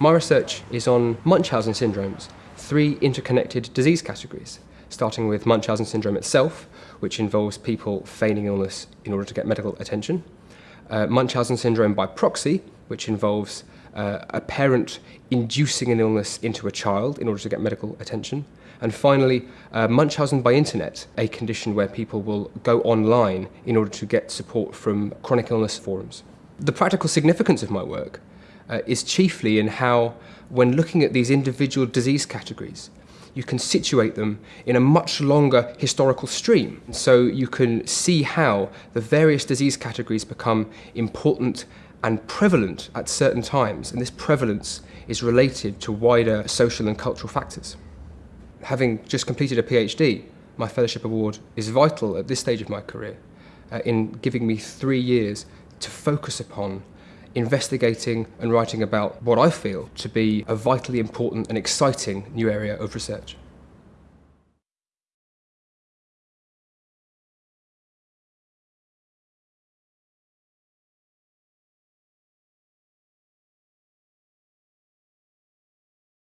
My research is on Munchausen syndromes, three interconnected disease categories, starting with Munchausen syndrome itself, which involves people feigning illness in order to get medical attention, uh, Munchausen syndrome by proxy, which involves uh, a parent inducing an illness into a child in order to get medical attention, and finally, uh, Munchausen by internet, a condition where people will go online in order to get support from chronic illness forums. The practical significance of my work uh, is chiefly in how, when looking at these individual disease categories, you can situate them in a much longer historical stream. So you can see how the various disease categories become important and prevalent at certain times, and this prevalence is related to wider social and cultural factors. Having just completed a PhD, my fellowship award is vital at this stage of my career uh, in giving me three years to focus upon investigating and writing about what I feel to be a vitally important and exciting new area of research.